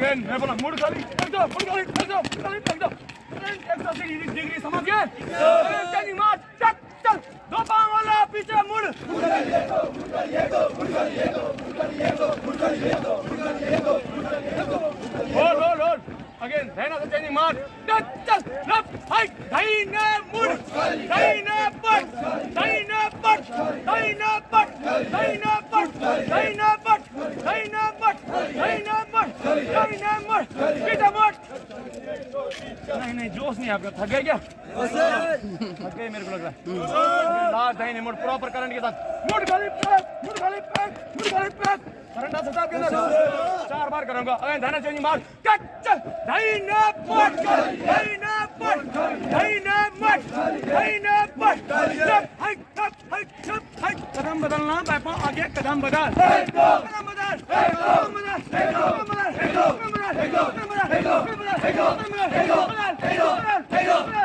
Train मैं बोला, मुड़ खाली एकदम मुड़ खाली एकदम खाली एकदम ट्रेन एकदम से डिग्री डिग्री समझ गए? ट्रेन चली मार चल चल। दो पाँव वाला, पीछे मुड़। मुड़ खाली ये दो मुड़ खाली ये दो मुड़ खाली ये दो मुड़ खाली ये दो मुड़। खाली ये दो मुड़ खाली ये दो मुड़ खाली ये दो होल्ड होल्ड होल्ड अगेन धैना से चेंजिंग मार चल चल लेफ़्ट हाइट धैने मुड़ धैने पट धैने पट धैने पट धैने पट धैने नहीं नहीं, जोश नहीं आपका। थक क्या? थक गए मेरे को लग रहा है। लास्ट दाहिने मुड़ प्रॉपर करंट के साथ। मुड़ खाली पैक मुड़ खाली पैक मुड़ खाली पैक करंट आ सकता है आपके अंदर चार बार करूँगा। अगर चेंजिंग मार। कट! चल पट! पट! मट पट! कदम बदलना पापा आगे कदम बदल। कदम बदल कदम बदल कदम बदल। 해고 해고 해고 해고